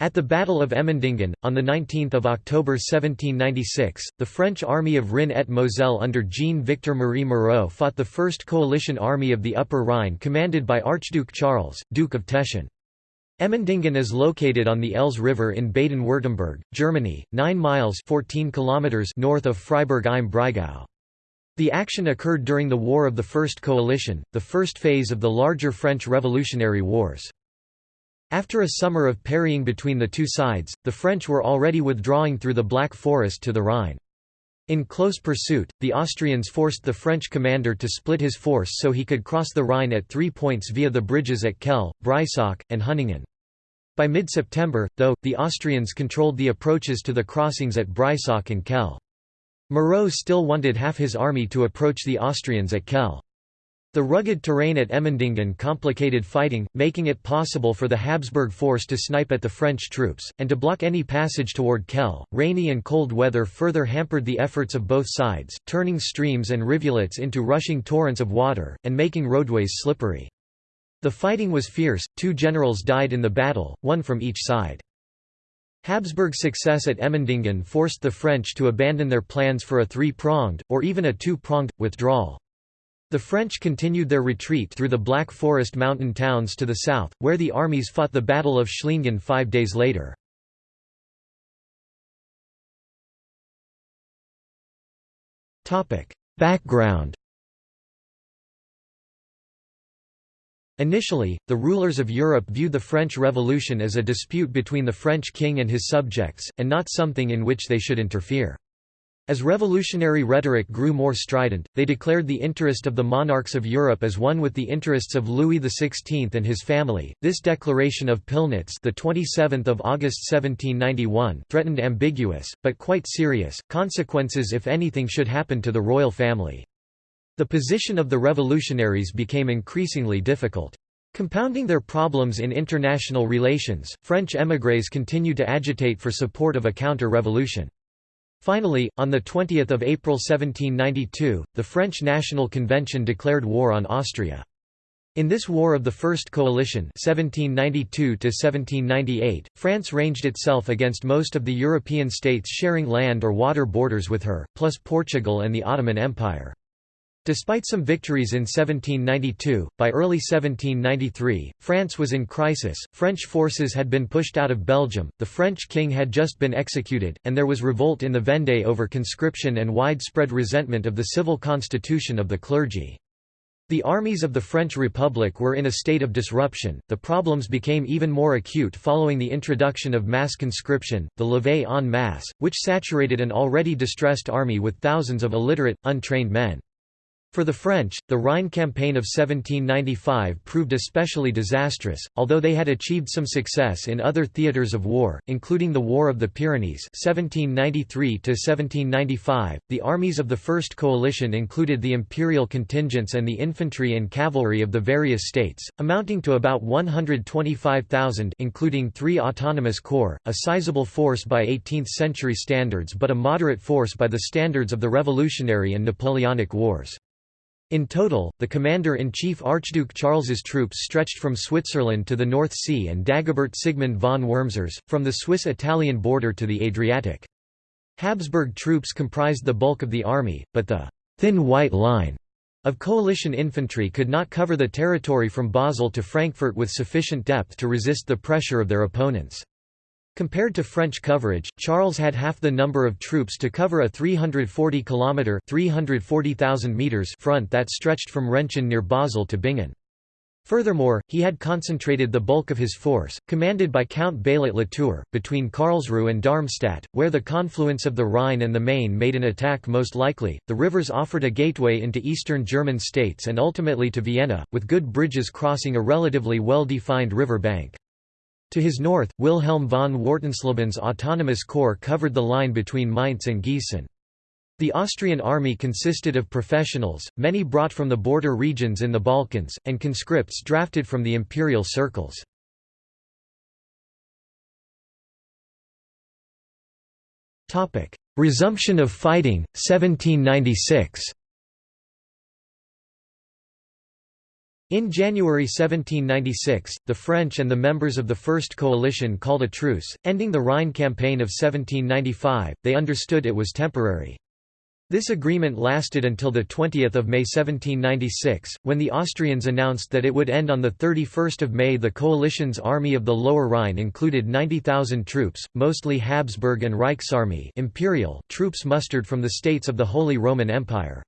At the Battle of Emmendingen, on 19 October 1796, the French army of Rhin et Moselle under Jean-Victor Marie Moreau fought the first coalition army of the Upper Rhine commanded by Archduke Charles, Duke of Teschen. Emmendingen is located on the Elz River in Baden-Württemberg, Germany, 9 miles 14 kilometers north of Freiburg im Breisgau. The action occurred during the War of the First Coalition, the first phase of the larger French Revolutionary Wars. After a summer of parrying between the two sides, the French were already withdrawing through the Black Forest to the Rhine. In close pursuit, the Austrians forced the French commander to split his force so he could cross the Rhine at three points via the bridges at Kehl, Breisach, and Hunningen. By mid-September, though, the Austrians controlled the approaches to the crossings at Breisach and Kehl. Moreau still wanted half his army to approach the Austrians at Kehl. The rugged terrain at Emmendingen complicated fighting, making it possible for the Habsburg force to snipe at the French troops, and to block any passage toward Kehl. Rainy and cold weather further hampered the efforts of both sides, turning streams and rivulets into rushing torrents of water, and making roadways slippery. The fighting was fierce, two generals died in the battle, one from each side. Habsburg's success at Emmendingen forced the French to abandon their plans for a three-pronged, or even a two-pronged, withdrawal. The French continued their retreat through the Black Forest mountain towns to the south, where the armies fought the Battle of Schliengen five days later. Background Initially, the rulers of Europe viewed the French Revolution as a dispute between the French king and his subjects, and not something in which they should interfere. As revolutionary rhetoric grew more strident, they declared the interest of the monarchs of Europe as one with the interests of Louis XVI and his family. This declaration of Pillnitz, the 27th of August 1791, threatened ambiguous but quite serious consequences if anything should happen to the royal family. The position of the revolutionaries became increasingly difficult. Compounding their problems in international relations, French émigrés continued to agitate for support of a counter-revolution. Finally, on 20 April 1792, the French National Convention declared war on Austria. In this War of the First Coalition 1792 France ranged itself against most of the European states sharing land or water borders with her, plus Portugal and the Ottoman Empire. Despite some victories in 1792, by early 1793, France was in crisis, French forces had been pushed out of Belgium, the French king had just been executed, and there was revolt in the Vendée over conscription and widespread resentment of the civil constitution of the clergy. The armies of the French Republic were in a state of disruption. The problems became even more acute following the introduction of mass conscription, the levée en masse, which saturated an already distressed army with thousands of illiterate, untrained men. For the French, the Rhine campaign of 1795 proved especially disastrous, although they had achieved some success in other theatres of war, including the War of the Pyrenees 1793 .The armies of the First Coalition included the imperial contingents and the infantry and cavalry of the various states, amounting to about 125,000 including three autonomous corps, a sizable force by 18th-century standards but a moderate force by the standards of the Revolutionary and Napoleonic Wars. In total, the commander-in-chief Archduke Charles's troops stretched from Switzerland to the North Sea and Dagobert Sigmund von Wurmser's, from the Swiss-Italian border to the Adriatic. Habsburg troops comprised the bulk of the army, but the «thin white line» of coalition infantry could not cover the territory from Basel to Frankfurt with sufficient depth to resist the pressure of their opponents. Compared to French coverage, Charles had half the number of troops to cover a 340 kilometer (340,000 meters) front that stretched from Rentgen near Basel to Bingen. Furthermore, he had concentrated the bulk of his force, commanded by Count Baillet Latour, between Karlsruhe and Darmstadt, where the confluence of the Rhine and the Main made an attack most likely. The rivers offered a gateway into eastern German states and ultimately to Vienna, with good bridges crossing a relatively well defined river bank. To his north, Wilhelm von Wartenslebens' autonomous corps covered the line between Mainz and Gießen. The Austrian army consisted of professionals, many brought from the border regions in the Balkans, and conscripts drafted from the imperial circles. Resumption of fighting, 1796 In January 1796, the French and the members of the First Coalition called a truce, ending the Rhine campaign of 1795, they understood it was temporary. This agreement lasted until 20 May 1796, when the Austrians announced that it would end on 31 May. The coalition's army of the Lower Rhine included 90,000 troops, mostly Habsburg and Reichsarmee imperial troops mustered from the states of the Holy Roman Empire.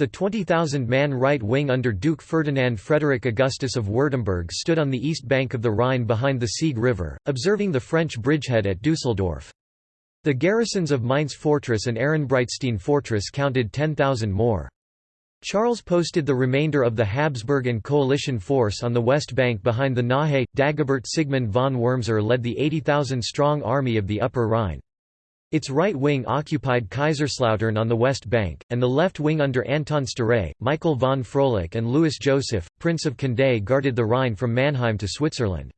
The 20,000-man right wing under Duke Ferdinand Frederick Augustus of Württemberg stood on the east bank of the Rhine behind the Sieg River, observing the French bridgehead at Dusseldorf. The garrisons of Mainz Fortress and Ehrenbreitstein Fortress counted 10,000 more. Charles posted the remainder of the Habsburg and coalition force on the west bank behind the Nahe. Dagobert Sigmund von Wurmser led the 80,000-strong army of the Upper Rhine. Its right wing occupied Kaiserslautern on the west bank, and the left wing under Anton Sztáray, Michael von Froelich and Louis Joseph, Prince of Condé guarded the Rhine from Mannheim to Switzerland.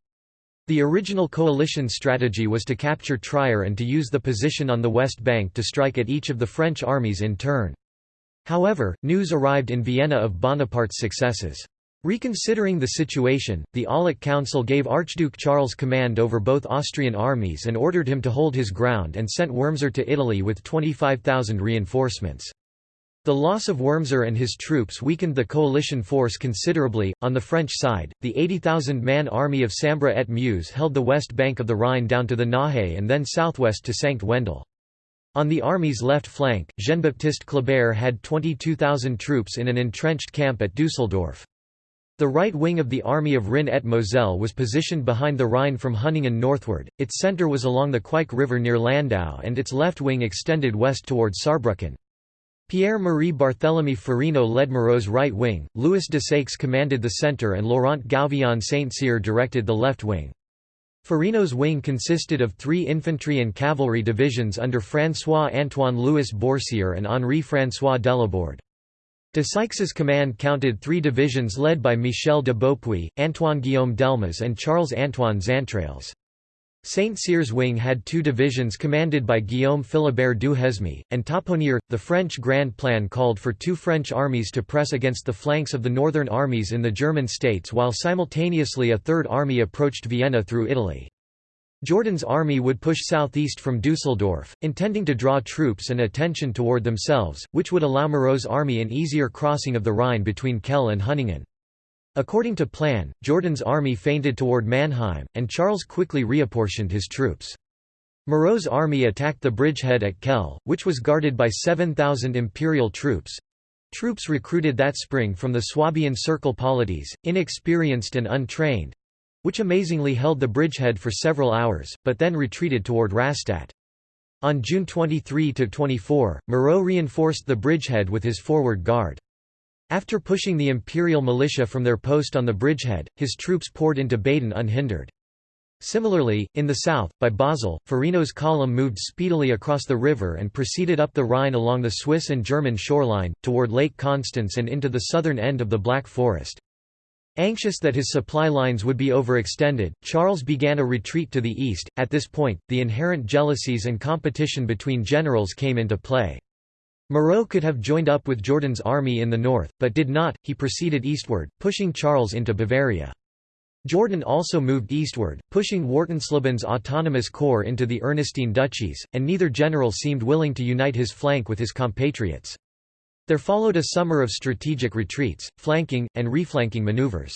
The original coalition strategy was to capture Trier and to use the position on the west bank to strike at each of the French armies in turn. However, news arrived in Vienna of Bonaparte's successes. Reconsidering the situation, the Aulic Council gave Archduke Charles command over both Austrian armies and ordered him to hold his ground and sent Wurmser to Italy with 25,000 reinforcements. The loss of Wurmser and his troops weakened the coalition force considerably. On the French side, the 80,000 man army of Sambre et Meuse held the west bank of the Rhine down to the Nahe and then southwest to Sankt Wendel. On the army's left flank, Jean-Baptiste Kléber had 22,000 troops in an entrenched camp at Dusseldorf. The right wing of the Army of Rhin et Moselle was positioned behind the Rhine from Hunningen northward, its centre was along the Queich River near Landau and its left wing extended west toward Saarbrücken. Pierre-Marie Barthélemy Farino led Moreau's right wing, Louis de Desaix commanded the centre and Laurent Gouvion Saint-Cyr directed the left wing. Farino's wing consisted of three infantry and cavalry divisions under François-Antoine Louis Bourcier and Henri-François Delaborde. Desaix's command counted three divisions led by Michel de Beaupuy, Antoine-Guillaume Delmas and Charles-Antoine Xaintrailles. Saint-Cyr's wing had two divisions commanded by Guillaume Philibert Duhesme, and Taponnier. The French Grand Plan called for two French armies to press against the flanks of the northern armies in the German states while simultaneously a third army approached Vienna through Italy. Jourdan's army would push southeast from Dusseldorf, intending to draw troops and attention toward themselves, which would allow Moreau's army an easier crossing of the Rhine between Kehl and Hunningen. According to plan, Jourdan's army feinted toward Mannheim, and Charles quickly reapportioned his troops. Moreau's army attacked the bridgehead at Kehl, which was guarded by 7,000 imperial troops. Troops recruited that spring from the Swabian Circle polities, inexperienced and untrained, which amazingly held the bridgehead for several hours, but then retreated toward Rastatt. On June 23–24, Moreau reinforced the bridgehead with his forward guard. After pushing the imperial militia from their post on the bridgehead, his troops poured into Baden unhindered. Similarly, in the south, by Basel, Farino's column moved speedily across the river and proceeded up the Rhine along the Swiss and German shoreline, toward Lake Constance and into the southern end of the Black Forest. Anxious that his supply lines would be overextended, Charles began a retreat to the east. At this point, the inherent jealousies and competition between generals came into play. Moreau could have joined up with Jourdan's army in the north, but did not, he proceeded eastward, pushing Charles into Bavaria. Jordan also moved eastward, pushing Wartenslebens' autonomous corps into the Ernestine duchies, and neither general seemed willing to unite his flank with his compatriots. There followed a summer of strategic retreats, flanking, and reflanking maneuvers.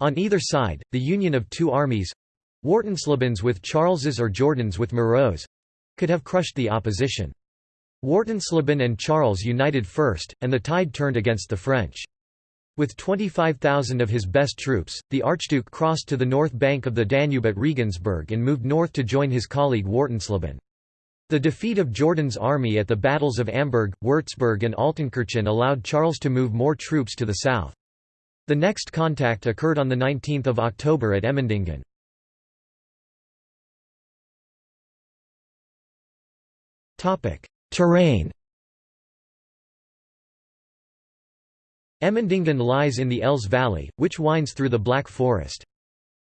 On either side, the union of two armies—Wartenslebens with Charles's or Jourdan's with Moreau's—could have crushed the opposition. Wartensleben and Charles united first, and the tide turned against the French. With 25,000 of his best troops, the Archduke crossed to the north bank of the Danube at Regensburg and moved north to join his colleague Wartensleben. The defeat of Jourdan's army at the battles of Amberg, Würzburg and Altenkirchen allowed Charles to move more troops to the south. The next contact occurred on 19 October at Emmendingen. Terrain Emmendingen lies in the Elz Valley, which winds through the Black Forest.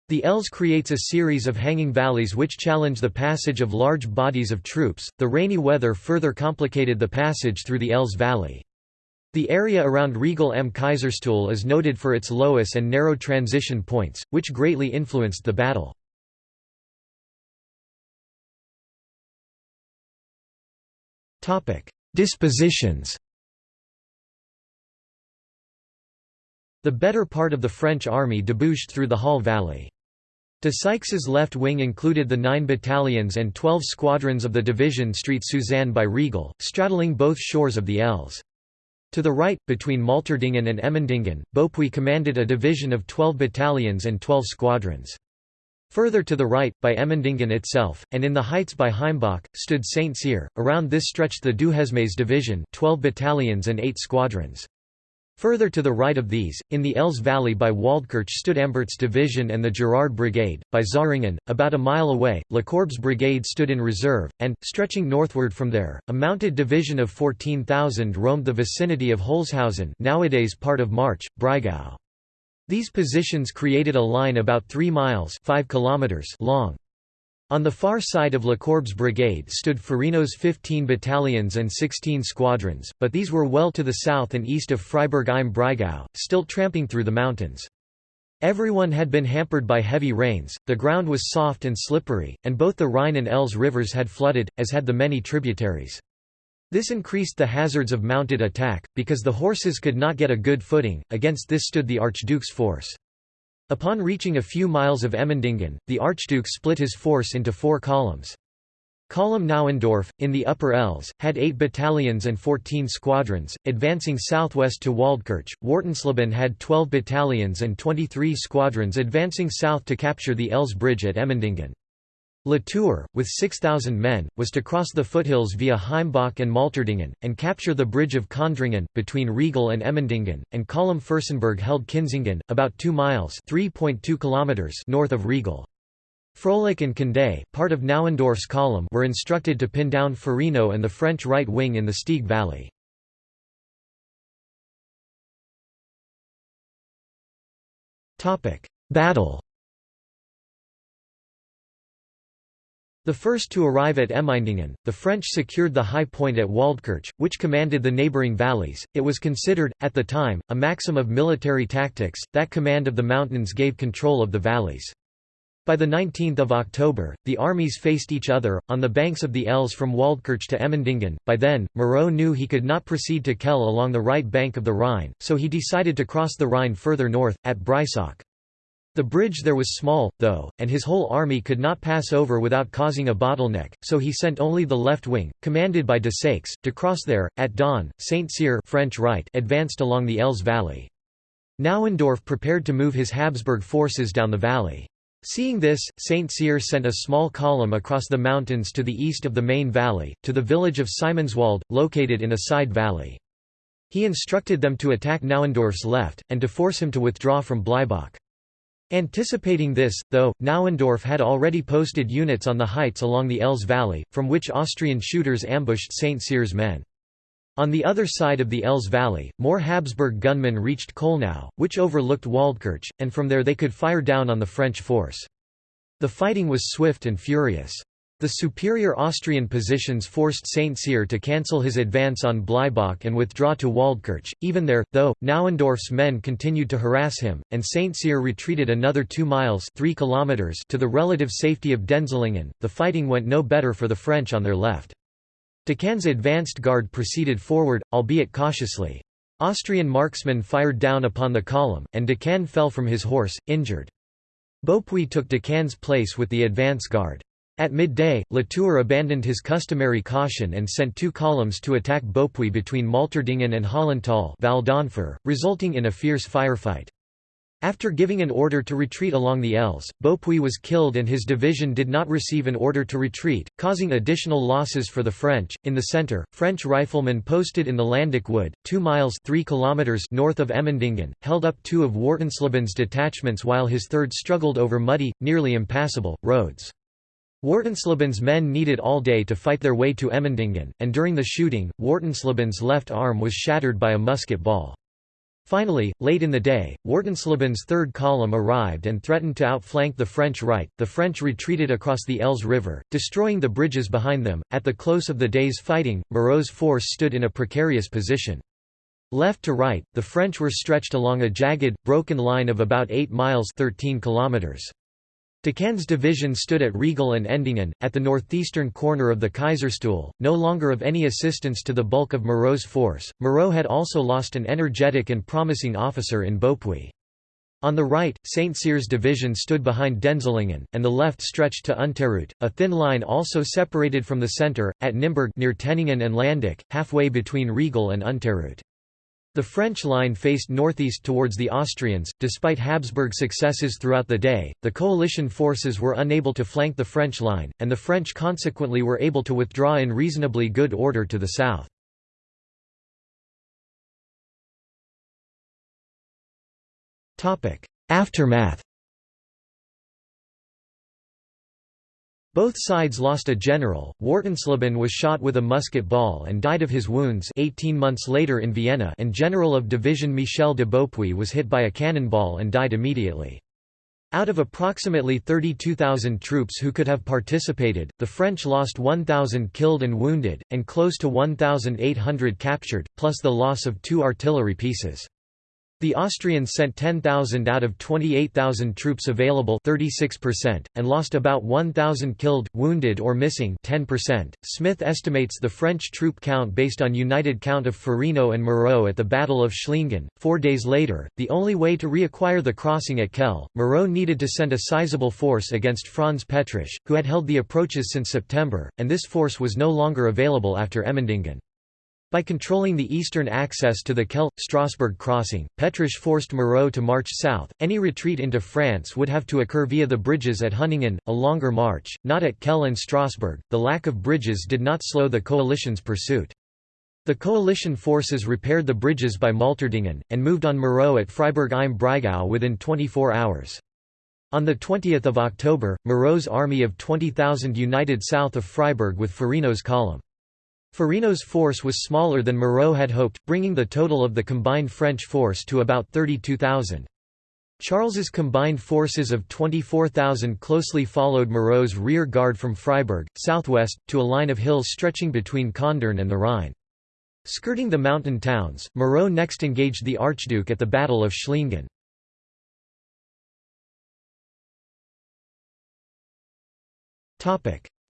The Elz creates a series of hanging valleys which challenge the passage of large bodies of troops. The rainy weather further complicated the passage through the Elz Valley. The area around Riegel am Kaiserstuhl is noted for its loess and narrow transition points, which greatly influenced the battle. Dispositions The better part of the French army debouched through the Hall Valley. Desaix's left wing included the 9 battalions and 12 squadrons of the division Street Suzanne by Riegel, straddling both shores of the Elz. To the right, between Malterdingen and Emmendingen, Beaupuy commanded a division of 12 battalions and 12 squadrons. Further to the right, by Emmendingen itself, and in the heights by Heimbach, stood Saint Cyr. Around this stretched the Duhesmes division 12 battalions and 8 squadrons. Further to the right of these, in the Elz Valley by Waldkirch stood Ambert's division and the Girard Brigade. By Zähringen, about a mile away, Lecourbe's brigade stood in reserve, and, stretching northward from there, a mounted division of 14,000 roamed the vicinity of Holzhausen nowadays part of March, Breisgau. These positions created a line about 3 miles 5 kilometers long. On the far side of Lecourbe's brigade stood Farino's 15 battalions and 16 squadrons, but these were well to the south and east of Freiburg im Breisgau, still tramping through the mountains. Everyone had been hampered by heavy rains, the ground was soft and slippery, and both the Rhine and Elz rivers had flooded, as had the many tributaries. This increased the hazards of mounted attack, because the horses could not get a good footing, against this stood the Archduke's force. Upon reaching a few miles of Emmendingen, the Archduke split his force into four columns. Column Nauendorf, in the Upper Elz, had eight battalions and 14 squadrons, advancing southwest to Waldkirch. Wartensleben had 12 battalions and 23 squadrons advancing south to capture the Elz Bridge at Emmendingen. Latour, with 6,000 men, was to cross the foothills via Heimbach and Malterdingen, and capture the bridge of Köndringen, between Riegel and Emmendingen, and Column Fürstenberg held Kenzingen, about 2 miles north of Riegel. Froelich and Condé, part of Nauendorf's column were instructed to pin down Farino and the French right wing in the Stieg Valley. Battle The first to arrive at Emmendingen, the French secured the high point at Waldkirch, which commanded the neighbouring valleys. It was considered, at the time, a maxim of military tactics, that command of the mountains gave control of the valleys. By 19 October, the armies faced each other, on the banks of the Elz from Waldkirch to Emmendingen. By then, Moreau knew he could not proceed to Kehl along the right bank of the Rhine, so he decided to cross the Rhine further north, at Breisach. The bridge there was small, though, and his whole army could not pass over without causing a bottleneck, so he sent only the left wing, commanded by Desaix, to cross there. At dawn, Saint Cyr French right advanced along the Elz Valley. Nauendorf prepared to move his Habsburg forces down the valley. Seeing this, Saint Cyr sent a small column across the mountains to the east of the main valley, to the village of Simonswald, located in a side valley. He instructed them to attack Nauendorf's left, and to force him to withdraw from Bleibach. Anticipating this, though, Nauendorf had already posted units on the heights along the Elz Valley, from which Austrian shooters ambushed St. Cyr's men. On the other side of the Elz Valley, more Habsburg gunmen reached Kollnau, which overlooked Waldkirch, and from there they could fire down on the French force. The fighting was swift and furious. The superior Austrian positions forced Saint Cyr to cancel his advance on Bleibach and withdraw to Waldkirch. Even there, though, Nauendorf's men continued to harass him, and Saint Cyr retreated another two miles 3 kilometers to the relative safety of Denzlingen, the fighting went no better for the French on their left. Decaen's advanced guard proceeded forward, albeit cautiously. Austrian marksmen fired down upon the column, and Decaen fell from his horse, injured. Beaupuy took Decaen's place with the advance guard. At midday, Latour abandoned his customary caution and sent two columns to attack Beaupuy between Malterdingen and Hollental resulting in a fierce firefight. After giving an order to retreat along the Elz, Beaupuy was killed and his division did not receive an order to retreat, causing additional losses for the French. In the center, French riflemen posted in the Landeck Wood, 2 miles 3 kilometers north of Emmendingen, held up two of Wartensleben's detachments while his third struggled over muddy, nearly impassable, roads. Wartensleben's men needed all day to fight their way to Emmendingen, and during the shooting, Wartensleben's left arm was shattered by a musket ball. Finally, late in the day, Wartensleben's third column arrived and threatened to outflank the French right. The French retreated across the Elz River, destroying the bridges behind them. At the close of the day's fighting, Moreau's force stood in a precarious position. Left to right, the French were stretched along a jagged, broken line of about 8 miles 13 kilometers. Decaen's division stood at Riegel and Endingen, at the northeastern corner of the Kaiserstuhl, no longer of any assistance to the bulk of Moreau's force. Moreau had also lost an energetic and promising officer in Beaupuy. On the right, St. Cyr's division stood behind Denzlingen, and the left stretched to Unterrut, a thin line also separated from the centre, at Nimburg near Teningen and Landeck, halfway between Riegel and Unterrut. The French line faced northeast towards the Austrians. Despite Habsburg successes throughout the day, the coalition forces were unable to flank the French line, and the French consequently were able to withdraw in reasonably good order to the south. Aftermath Both sides lost a general, Wartensleben was shot with a musket ball and died of his wounds 18 months later in Vienna and General of Division Michel de Beaupuy was hit by a cannonball and died immediately. Out of approximately 32,000 troops who could have participated, the French lost 1,000 killed and wounded, and close to 1,800 captured, plus the loss of two artillery pieces. The Austrians sent 10,000 out of 28,000 troops available 36%, and lost about 1,000 killed, wounded or missing 10%. Smith estimates the French troop count based on united count of Farino and Moreau at the Battle of Schliengen. Four days later, the only way to reacquire the crossing at Kehl, Moreau needed to send a sizable force against Franz Petrasch, who had held the approaches since September, and this force was no longer available after Emmendingen. By controlling the eastern access to the Kehl-Strasbourg crossing, Petrasch forced Moreau to march south. Any retreat into France would have to occur via the bridges at Hunningen, a longer march, not at Kehl and Strasbourg. The lack of bridges did not slow the coalition's pursuit. The coalition forces repaired the bridges by Malterdingen, and moved on Moreau at Freiburg im Breisgau within 24 hours. On 20 October, Moreau's army of 20,000 united south of Freiburg with Farino's column. Farino's force was smaller than Moreau had hoped, bringing the total of the combined French force to about 32,000. Charles's combined forces of 24,000 closely followed Moreau's rear guard from Freiburg, southwest, to a line of hills stretching between Kandern and the Rhine. Skirting the mountain towns, Moreau next engaged the Archduke at the Battle of Schliengen.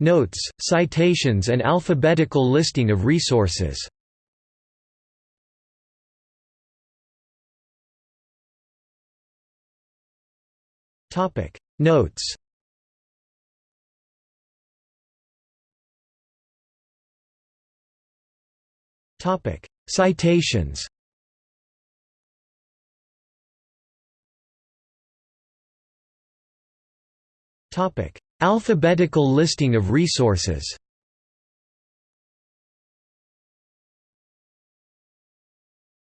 Notes, citations and alphabetical listing of resources. Notes. Citations. Topic: Alphabetical listing of resources